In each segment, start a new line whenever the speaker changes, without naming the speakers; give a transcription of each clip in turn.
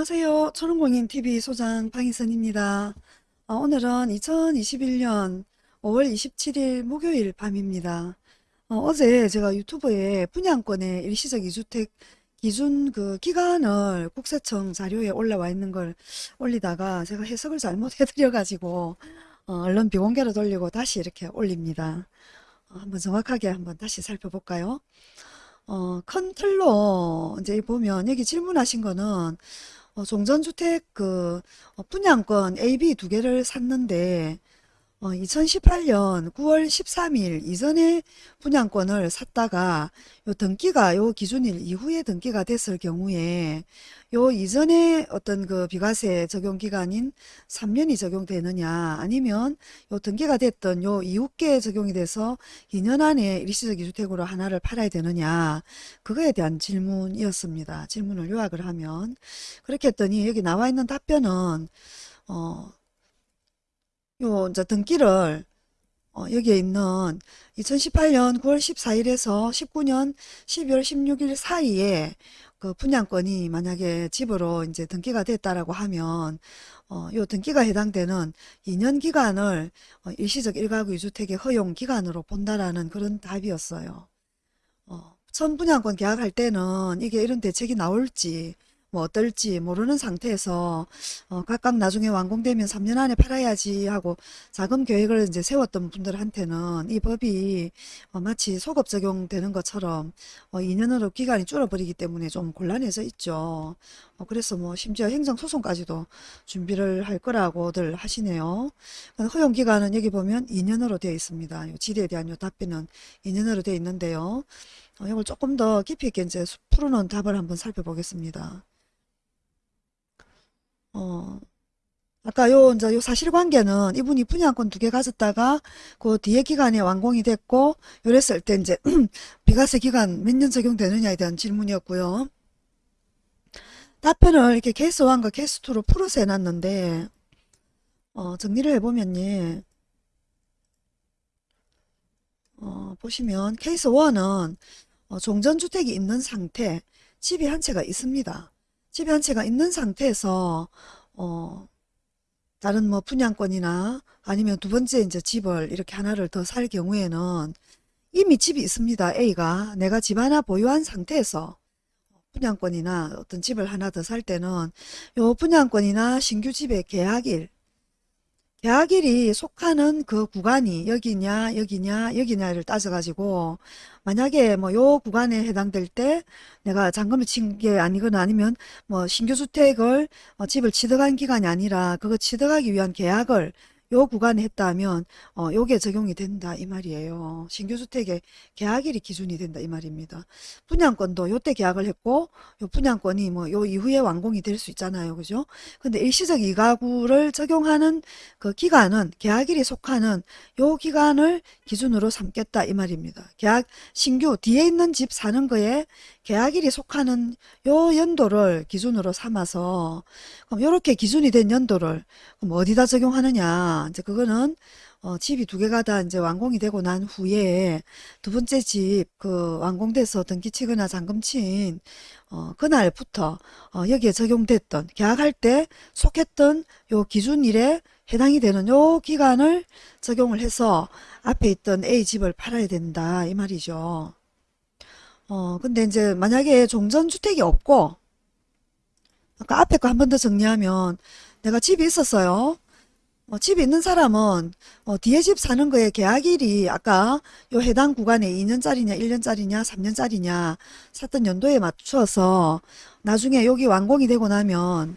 안녕하세요. 초롱공인TV 소장 방희선입니다. 어, 오늘은 2021년 5월 27일 목요일 밤입니다. 어, 제 제가 유튜브에 분양권의 일시적 이주택 기준 그 기간을 국세청 자료에 올라와 있는 걸 올리다가 제가 해석을 잘못해드려 가지고 어, 얼른 비공개로 돌리고 다시 이렇게 올립니다. 어, 한번 정확하게 한번 다시 살펴볼까요? 어, 큰 틀로 이제 보면 여기 질문하신 거는 어, 종전주택 그 어, 분양권 A, B 두 개를 샀는데 어, 2018년 9월 13일 이전에 분양권을 샀다가 요 등기가 요 기준일 이후에 등기가 됐을 경우에 요 이전에 어떤 그 비과세 적용 기간인 3년이 적용되느냐 아니면 요 등기가 됐던 요 이후께 적용이 돼서 2년 안에 일시적 이주택으로 하나를 팔아야 되느냐 그거에 대한 질문이었습니다. 질문을 요약을 하면 그렇게 했더니 여기 나와 있는 답변은 어, 요 이제 등기를 어, 여기에 있는 2018년 9월 14일에서 19년 12월 16일 사이에 그 분양권이 만약에 집으로 이제 등기가 됐다라고 하면 어, 요 등기가 해당되는 2년 기간을 어, 일시적 1가구 2주택의 허용 기간으로 본다라는 그런 답이었어요. 어, 첫 분양권 계약할 때는 이게 이런 대책이 나올지 뭐 어떨지 모르는 상태에서 어, 각각 나중에 완공되면 3년 안에 팔아야지 하고 자금 계획을 이제 세웠던 분들한테는 이 법이 어, 마치 소급 적용되는 것처럼 어, 2년으로 기간이 줄어버리기 때문에 좀 곤란해져 있죠. 어, 그래서 뭐 심지어 행정소송까지도 준비를 할 거라고들 하시네요. 허용기간은 여기 보면 2년으로 되어 있습니다. 질에 대한 요 답변은 2년으로 되어 있는데요. 어, 이걸 조금 더 깊이 있게 이제 풀어놓은 답을 한번 살펴보겠습니다. 어, 아까 요, 이제 요 사실관계는 이분이 분양권 두 개 가졌다가 그 뒤에 기간에 완공이 됐고, 요랬을 때 이제 비과세 기간 몇 년 적용되느냐에 대한 질문이었고요. 답변을 이렇게 케이스 1과 케이스 2로 풀어서 해놨는데, 어, 정리를 해보면요. 어, 보시면 케이스 1은 어, 종전주택이 있는 상태, 집이 한 채가 있습니다. 한 채가 있는 상태에서 어, 다른 뭐 분양권이나 아니면 두 번째 이제 집을 이렇게 하나를 더 살 경우에는 이미 집이 있습니다. A가 내가 집 하나 보유한 상태에서 분양권이나 어떤 집을 하나 더 살 때는 요 분양권이나 신규 집의 계약일 계약일이 속하는 그 구간이 여기냐 여기냐 여기냐를 따져가지고 만약에 뭐 요 구간에 해당될 때 내가 잔금을 친 게 아니거나 아니면 뭐 신규 주택을 어 집을 취득한 기간이 아니라 그거 취득하기 위한 계약을 요 구간에 했다면 어 요게 적용이 된다 이 말이에요. 신규주택의 계약일이 기준이 된다 이 말입니다. 분양권도 요때 계약을 했고 요 분양권이 뭐 요 이후에 완공이 될 수 있잖아요. 그죠? 근데 일시적 이가구를 적용하는 그 기간은 계약일이 속하는 요 기간을 기준으로 삼겠다 이 말입니다. 계약 신규 뒤에 있는 집 사는 거에 계약일이 속하는 요 연도를 기준으로 삼아서 그럼 요렇게 기준이 된 연도를 그럼 어디다 적용하느냐 이제 그거는 어, 집이 두 개가 다 이제 완공이 되고 난 후에 두 번째 집 그 완공돼서 등기 치거나 잔금 친 어, 그날부터 어, 여기에 적용됐던 계약할 때 속했던 요 기준일에 해당이 되는 요 기간을 적용을 해서 앞에 있던 A 집을 팔아야 된다 이 말이죠. 어, 근데 이제 만약에 종전주택이 없고, 아까 앞에 거 한 번 더 정리하면, 내가 집이 있었어요. 어, 집이 있는 사람은, 어, 뒤에 집 사는 거에 계약일이 아까 요 해당 구간에 2년짜리냐, 1년짜리냐, 3년짜리냐, 샀던 연도에 맞춰서 나중에 여기 완공이 되고 나면,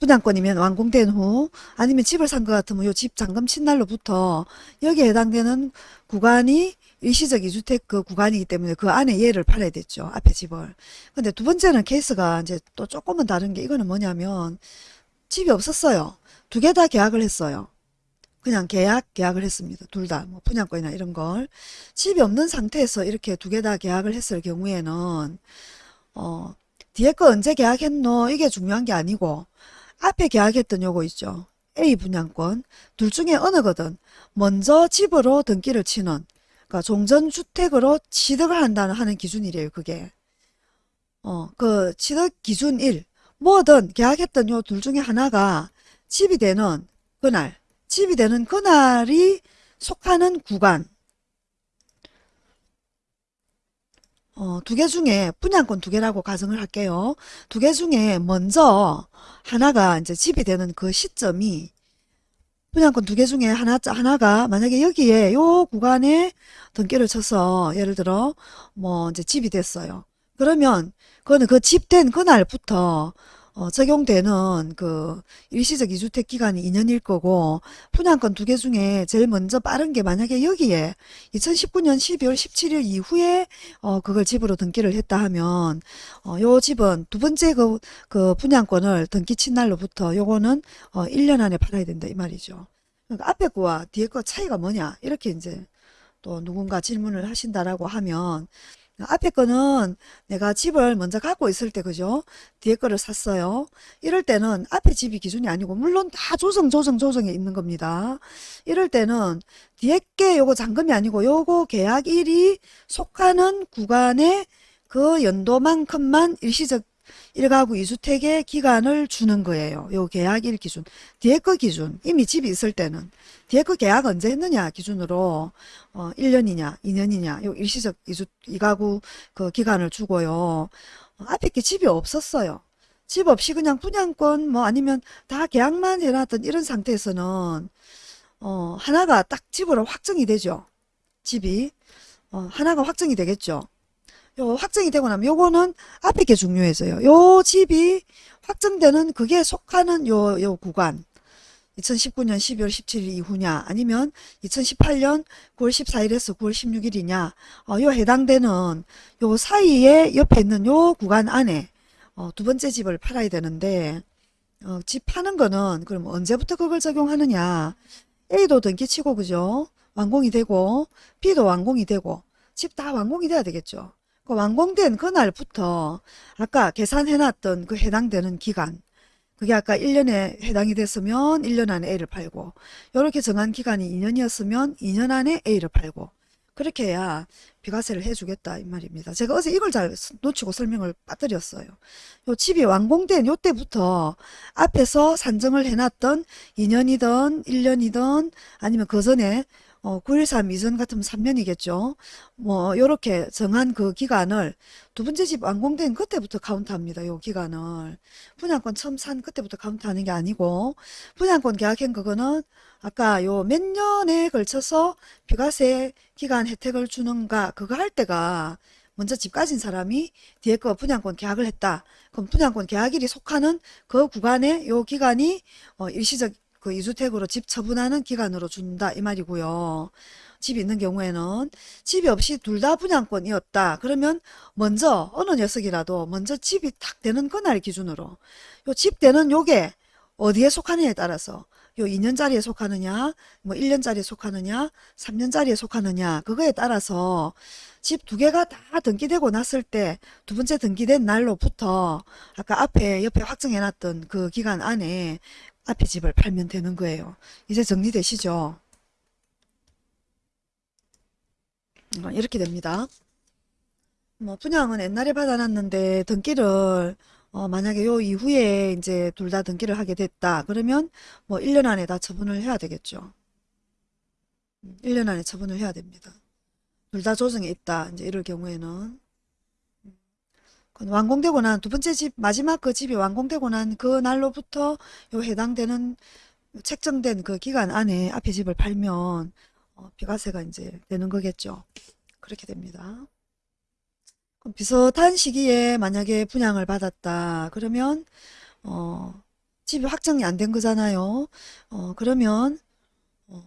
분양권이면 완공된 후 아니면 집을 산 것 같으면 요 집 잔금 친 날로부터 여기에 해당되는 구간이 일시적 이주택 그 구간이기 때문에 그 안에 얘를 팔아야 됐죠. 앞에 집을. 근데 두 번째는 케이스가 이제 또 조금은 다른 게 이거는 뭐냐면 집이 없었어요. 두 개 다 계약을 했어요. 그냥 계약, 계약을 했습니다. 둘 다, 뭐, 분양권이나 이런 걸. 집이 없는 상태에서 이렇게 두 개 다 계약을 했을 경우에는, 어, 뒤에 거 언제 계약했노? 이게 중요한 게 아니고, 앞에 계약했던 요거 있죠. A 분양권. 둘 중에 어느 거든, 먼저 집으로 등기를 치는, 그러니까 종전주택으로 취득을 한다는 하는 기준이래요. 그게. 어, 그 취득 기준 1. 뭐든 계약했던 요 둘 중에 하나가 집이 되는 그날, 집이 되는 그날이 속하는 구간, 어, 두 개 중에 분양권 두 개라고 가정을 할게요. 두 개 중에 먼저 하나가 이제 집이 되는 그 시점이 분양권 두 개 중에 하나, 하나가 만약에 여기에 요 구간에 등기를 쳐서 예를 들어 뭐 이제 집이 됐어요. 그러면 그거는 그 집된 그날부터 어, 적용되는 그 일시적 이주택 기간이 2년일 거고 분양권 두 개 중에 제일 먼저 빠른 게 만약에 여기에 2019년 12월 17일 이후에 어, 그걸 집으로 등기를 했다 하면 어, 요 집은 두 번째 그, 그 분양권을 등기 친 날로부터 요거는 어, 1년 안에 팔아야 된다 이 말이죠. 그러니까 앞에 거와 뒤에 거 차이가 뭐냐 이렇게 이제 또 누군가 질문을 하신다라고 하면 앞에 거는 내가 집을 먼저 갖고 있을 때 그죠? 뒤에 거를 샀어요. 이럴 때는 앞에 집이 기준이 아니고 물론 다 조정 조정 조정에 있는 겁니다. 이럴 때는 뒤에 게 요거 잔금이 아니고 요거 계약일이 속하는 구간의 그 연도만큼만 일시적 1가구 2주택의 기간을 주는 거예요. 요 계약일 기준. 뒤에 거 기준. 이미 집이 있을 때는. 뒤에 거 계약 언제 했느냐 기준으로 어 1년이냐 2년이냐 요 일시적 2주 2가구 그 기간을 주고요. 어, 앞에 게 집이 없었어요. 집 없이 그냥 분양권 뭐 아니면 다 계약만 해놨던 이런 상태에서는 어 하나가 딱 집으로 확정이 되죠. 집이 어 하나가 확정이 되겠죠. 요 확정이 되고 나면 요거는 앞에 게 중요해져요. 요 집이 확정되는 그게 속하는 요, 요 구간. 2019년 12월 17일 이후냐 아니면 2018년 9월 14일에서 9월 16일이냐 어, 요 해당되는 요 사이에 옆에 있는 요 구간 안에 어, 두 번째 집을 팔아야 되는데 어, 집 파는 거는 그럼 언제부터 그걸 적용하느냐 A도 등기치고 그죠 완공이 되고 B도 완공이 되고 집 다 완공이 돼야 되겠죠 그 완공된 그날부터 아까 계산해놨던 그 해당되는 기간 그게 아까 1년에 해당이 됐으면 1년 안에 A를 팔고 이렇게 정한 기간이 2년이었으면 2년 안에 A를 팔고 그렇게 해야 비과세를 해주겠다 이 말입니다. 제가 어제 이걸 잘 놓치고 설명을 빠뜨렸어요. 요 집이 완공된 요때부터 앞에서 산정을 해놨던 2년이든 1년이든 아니면 그 전에 어, 9.13 이전 같으면 3년이겠죠. 뭐 요렇게 정한 그 기간을 두 번째 집 완공된 그때부터 카운트합니다. 요 기간을. 분양권 처음 산 그때부터 카운트하는 게 아니고 분양권 계약한 그거는 아까 요 몇 년에 걸쳐서 비과세 기간 혜택을 주는가 그거 할 때가 먼저 집 가진 사람이 뒤에 거 분양권 계약을 했다. 그럼 분양권 계약일이 속하는 그 구간에 요 기간이 어, 일시적 그 2주택으로 집 처분하는 기간으로 준다 이 말이고요. 집이 있는 경우에는 집이 없이 둘 다 분양권이었다. 그러면 먼저 어느 녀석이라도 먼저 집이 탁 되는 그날 기준으로 요 집 되는 요게 어디에 속하느냐에 따라서 요 2년짜리에 속하느냐 뭐 1년짜리에 속하느냐 3년짜리에 속하느냐 그거에 따라서 집 두 개가 다 등기되고 났을 때 두 번째 등기된 날로부터 아까 앞에 옆에 확정해놨던 그 기간 안에 앞에 집을 팔면 되는 거예요. 이제 정리되시죠? 어, 이렇게 됩니다. 뭐 분양은 옛날에 받아놨는데 등기를 어, 만약에 요 이후에 이제 둘 다 등기를 하게 됐다. 그러면 뭐 1년 안에 다 처분을 해야 되겠죠. 1년 안에 처분을 해야 됩니다. 둘 다 조정에 있다. 이제 이럴 경우에는 완공되고 난 두 번째 집 마지막 그 집이 완공되고 난 그 날로부터 요 해당되는 책정된 그 기간 안에 앞에 집을 팔면 어, 비과세가 이제 되는 거겠죠. 그렇게 됩니다. 비슷한 시기에 만약에 분양을 받았다. 그러면 어, 집이 확정이 안 된 거잖아요. 어, 그러면 어,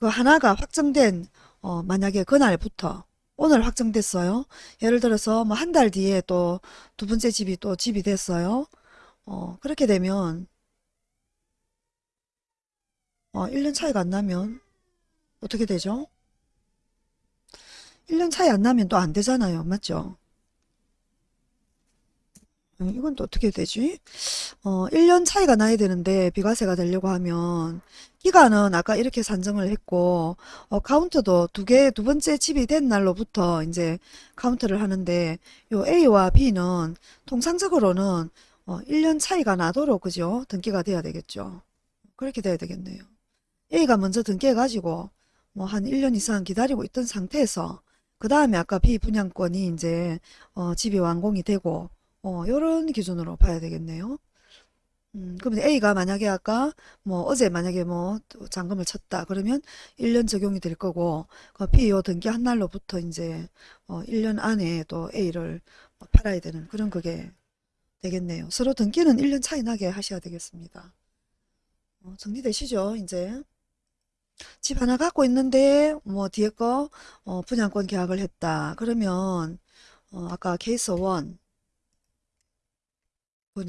그 하나가 확정된 어, 만약에 그날부터 오늘 확정됐어요. 예를 들어서 뭐 한 달 뒤에 또 두 번째 집이 또 집이 됐어요. 어, 그렇게 되면 어, 1년 차이가 안 나면 어떻게 되죠? 1년 차이 안 나면 또 안 되잖아요. 맞죠? 어, 이건 또 어떻게 되지? 어, 1년 차이가 나야 되는데 비과세가 되려고 하면 기간은 아까 이렇게 산정을 했고 어, 카운트도 두 개, 두 번째 집이 된 날로부터 이제 카운트를 하는데 요 A와 B는 통상적으로는 어, 1년 차이가 나도록 그죠? 등기가 돼야 되겠죠. 그렇게 돼야 되겠네요. A가 먼저 등기해 가지고 뭐 한 1년 이상 기다리고 있던 상태에서 그 다음에 아까 B 분양권이 이제 어, 집이 완공이 되고 어, 요런 기준으로 봐야 되겠네요. 음, 그러면 A가 만약에 아까 뭐 어제 만약에 뭐 잔금을 쳤다 그러면 1년 적용이 될 거고 그 B 요 등기 한 날로부터 이제 어, 1년 안에 또 A를 팔아야 되는 그런 그게 되겠네요. 서로 등기는 1년 차이 나게 하셔야 되겠습니다. 어, 정리되시죠? 이제 집 하나 갖고 있는데 뭐 뒤에 거 어, 분양권 계약을 했다. 그러면 어, 아까 케이스 1 그건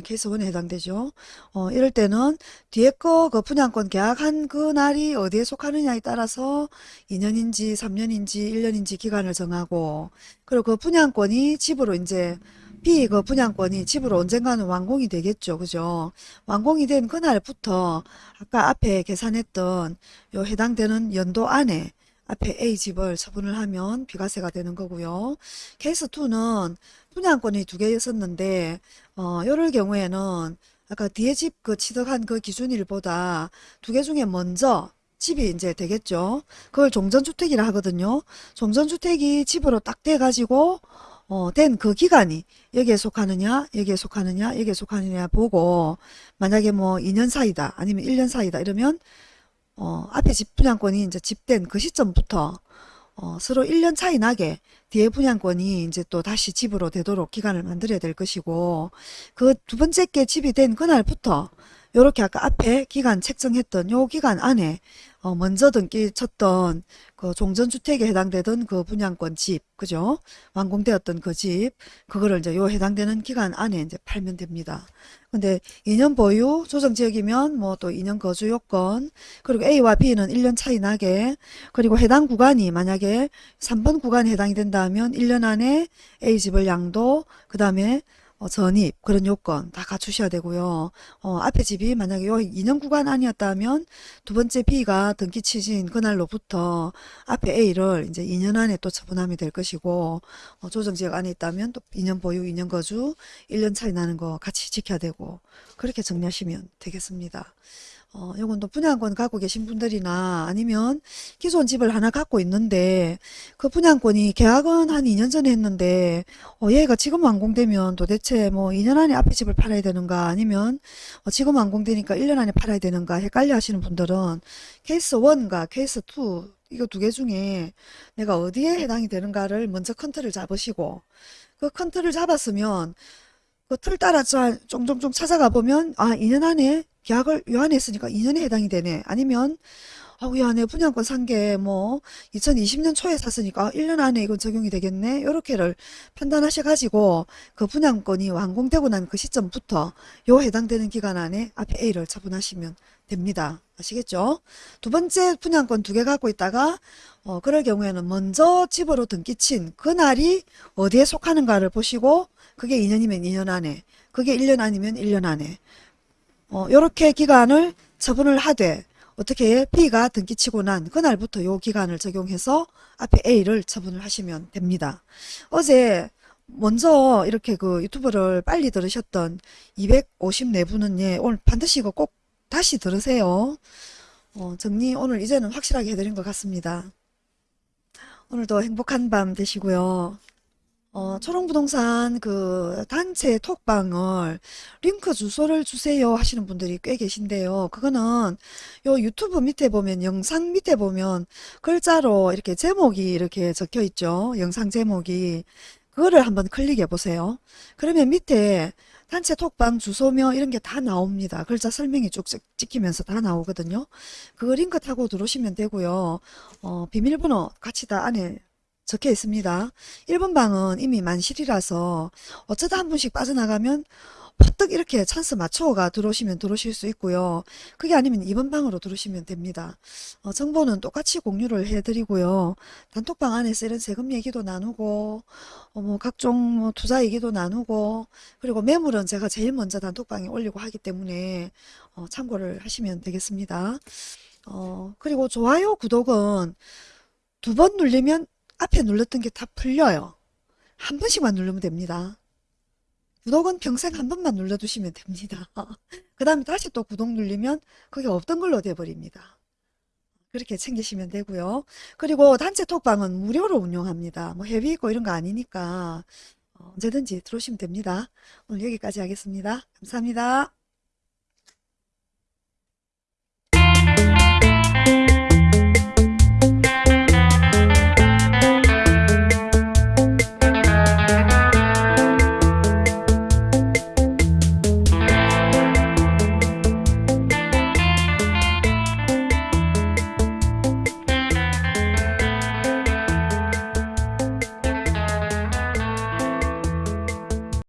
케이스 1에 해당되죠. 어, 이럴 때는 뒤에 거 그 분양권 계약한 그 날이 어디에 속하느냐에 따라서 2년인지 3년인지 1년인지 기간을 정하고 그리고 그 분양권이 집으로 이제 B 그 분양권이 집으로 언젠가는 완공이 되겠죠. 그죠? 완공이 된 그날부터 아까 앞에 계산했던 요 해당되는 연도 안에 앞에 A 집을 처분을 하면 비과세가 되는 거고요. 케이스 2는 분양권이 두 개였었는데 어, 요럴 경우에는 아까 뒤에 집 그 취득한 그 기준일보다 두 개 중에 먼저 집이 이제 되겠죠. 그걸 종전주택이라 하거든요. 종전주택이 집으로 딱 돼가지고 어, 된 그 기간이 여기에 속하느냐, 여기에 속하느냐, 여기에 속하느냐 보고 만약에 뭐 2년 사이다, 아니면 1년 사이다 이러면 어, 앞에 집 분양권이 이제 집된 그 시점부터 어, 서로 1년 차이 나게 뒤에 분양권이 이제 또 다시 집으로 되도록 기간을 만들어야 될 것이고 그 두 번째 게 집이 된 그날부터 요렇게 아까 앞에 기간 책정했던 요 기간 안에 어, 먼저 등기 쳤던 그 종전주택에 해당되던 그 분양권 집, 그죠? 완공되었던 그 집, 그거를 이제 요 해당되는 기간 안에 이제 팔면 됩니다. 근데 2년 보유, 조정지역이면 뭐 또 2년 거주 요건, 그리고 A와 B는 1년 차이 나게, 그리고 해당 구간이 만약에 3번 구간에 해당이 된다 하면 1년 안에 A집을 양도, 그 다음에 어, 전입 그런 요건 다 갖추셔야 되고요. 어, 앞에 집이 만약에 요 2년 구간 아니었다면 두 번째 B가 등기 취지인 그날로부터 앞에 A를 이제 2년 안에 또 처분하면 될 것이고 어, 조정지역 안에 있다면 또 2년 보유, 2년 거주, 1년 차이 나는 거 같이 지켜야 되고 그렇게 정리하시면 되겠습니다. 어, 요건 또 분양권 갖고 계신 분들이나 아니면 기존 집을 하나 갖고 있는데 그 분양권이 계약은 한 2년 전에 했는데 어, 얘가 지금 완공되면 도대체 뭐 2년 안에 앞에 집을 팔아야 되는가? 아니면 어, 지금 완공되니까 1년 안에 팔아야 되는가? 헷갈려 하시는 분들은 케이스 1과 케이스 2 이거 두 개 중에 내가 어디에 해당이 되는가를 먼저 큰 틀을 잡으시고 그 큰 틀을 잡았으면 그 틀 따라 쫑쫑쫑 찾아가 보면 아 2년 안에 계약을 요 안에 했으니까 2년에 해당이 되네. 아니면 아우 야, 내 분양권 산 게 뭐 2020년 초에 샀으니까 1년 안에 이건 적용이 되겠네. 요렇게를 판단하셔 가지고 그 분양권이 완공되고 난 그 시점부터 요 해당되는 기간 안에 앞에 A를 처분하시면 됩니다. 아시겠죠? 두 번째 분양권 두 개 갖고 있다가 어 그럴 경우에는 먼저 집으로 등기 친 그날이 어디에 속하는가를 보시고 그게 2년이면 2년 안에 그게 1년 아니면 1년 안에 어, 요렇게 기간을 처분을 하되 어떻게 B가 등기치고 난 그날부터 요 기간을 적용해서 앞에 A를 처분을 하시면 됩니다. 어제 먼저 이렇게 그 유튜브를 빨리 들으셨던 254분은 예, 오늘 반드시 이거 꼭 다시 들으세요. 어, 정리 오늘 이제는 확실하게 해드린 것 같습니다. 오늘도 행복한 밤 되시고요. 어, 초롱부동산 그 단체 톡방을 링크 주소를 주세요 하시는 분들이 꽤 계신데요. 그거는 요 유튜브 밑에 보면 영상 밑에 보면 글자로 이렇게 제목이 이렇게 적혀 있죠. 영상 제목이 그거를 한번 클릭해 보세요. 그러면 밑에 단체 톡방 주소며 이런 게 다 나옵니다. 글자 설명이 쭉 찍히면서 다 나오거든요. 그 링크 타고 들어오시면 되고요. 어, 비밀번호 같이 다 안에 적혀 있습니다. 1번 방은 이미 만실이라서 어쩌다 한 분씩 빠져나가면 퍼뜩 이렇게 찬스 맞춰가 들어오시면 들어오실 수 있고요. 그게 아니면 2번 방으로 들어오시면 됩니다. 어, 정보는 똑같이 공유를 해드리고요. 단톡방 안에서 이런 세금 얘기도 나누고 어, 뭐 각종 뭐 투자 얘기도 나누고 그리고 매물은 제가 제일 먼저 단톡방에 올리고 하기 때문에 어, 참고를 하시면 되겠습니다. 어, 그리고 좋아요, 구독은 두번 누르면 앞에 눌렀던 게 다 풀려요. 한 번씩만 누르면 됩니다. 구독은 평생 한 번만 눌러두시면 됩니다. 그 다음에 다시 또 구독 눌리면 그게 없던 걸로 돼버립니다. 그렇게 챙기시면 되고요. 그리고 단체 톡방은 무료로 운영합니다. 뭐 회비 있고 이런 거 아니니까 어, 언제든지 들어오시면 됩니다. 오늘 여기까지 하겠습니다. 감사합니다.